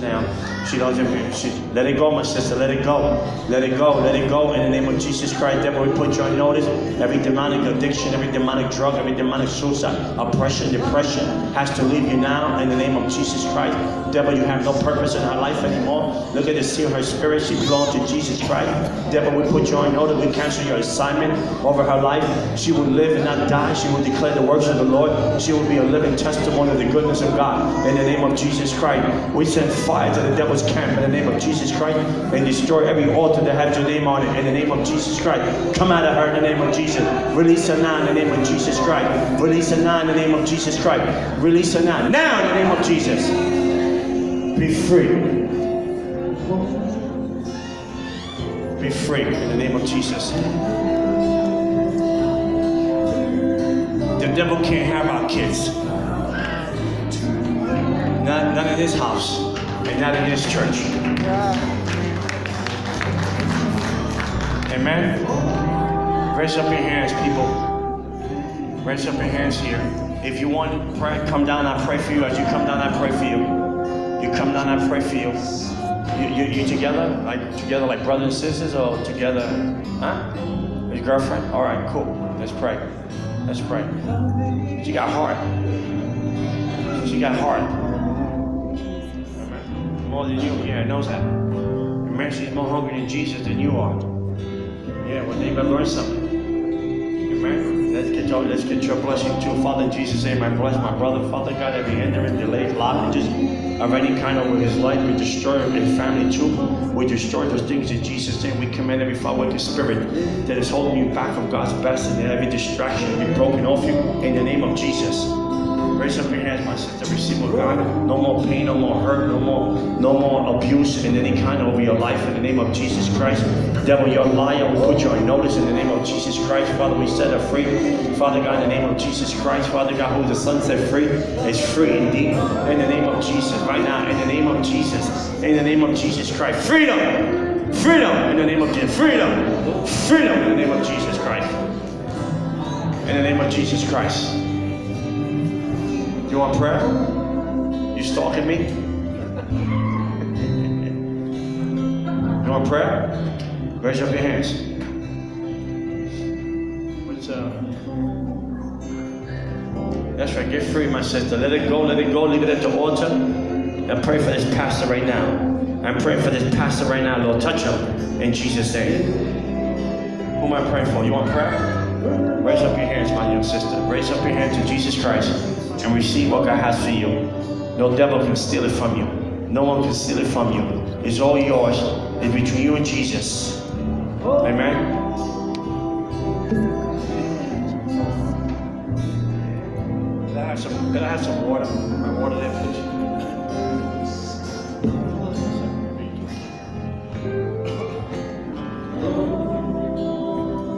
now. She doesn't. She, let it go, my sister. Let it go. Let it go. Let it go. In the name of Jesus Christ, devil, we put you on notice. Every demonic addiction, every demonic drug, every demonic suicide, oppression, depression has to leave you now. In the name of Jesus Christ, devil, you have no purpose in her life anymore. Look at the seal her spirit. She belongs to Jesus Christ. Devil, we put you on notice. We cancel your assignment over her life. She will live and not die. She will declare the works of the Lord. She will be a living testimony of the goodness of God. In the name of Jesus Christ, we send fire to the devil's camp in the name of Jesus Christ and destroy every altar that has your name on it in the name of Jesus Christ. Come out of her in the name of Jesus. Release her now in the name of Jesus Christ. Release her now in the name of Jesus Christ. Release her now. Now in the name of Jesus. Be free. Be free in the name of Jesus. The devil can't have our kids. Not, not in this house and not in this church. Amen. Raise up your hands, people. Raise up your hands here. If you want to pray, come down. I pray for you. As you come down, I pray for you. You come down, I pray for you. You, you, you together? Like together, like brothers and sisters, or together? Huh? Your girlfriend? All right, cool. Let's pray. Let's pray. She got heart. She got heart. More than you. Yeah, knows that. Amen. She's more hungry than Jesus than you are. Yeah, well, they better learn something. Amen. Let's get your let's get your blessing too. Father in Jesus' name, I bless my brother. Father God, every hindrance, delay, blockages of any kind over his life, we destroy his family too. We destroy those things in Jesus' name. We command every foul wicked spirit that is holding you back from God's best and every distraction be broken off you in the name of Jesus. Raise up your hands, my sister. Receive of God. No more pain, no more hurt, no more, no more abuse in any kind over your life in the name of Jesus Christ. Devil, you're liar. We put you on notice in the name of Jesus Christ. Father, we set her free. Father God, in the name of Jesus Christ. Father God, who the Son set free is free indeed. In the name of Jesus, right now, in the name of Jesus, in the name of Jesus Christ. Freedom! Freedom in the name of Jesus. Freedom! Freedom in the name of Jesus Christ. In the name of Jesus Christ. You want prayer? You stalking me? You want prayer? Raise up your hands. What's up? That's right. Get free, my sister. Let it go. Let it go. Leave it at the altar. And pray for this pastor right now. I'm praying for this pastor right now, Lord. Touch him in Jesus' name. Who am I praying for? You want prayer? Raise up your hands, my young sister. Raise up your hands to Jesus Christ and receive what God has for you. No devil can steal it from you. No one can steal it from you. It's all yours. It's between you and Jesus. Amen. Can I have some, have some water? My water there.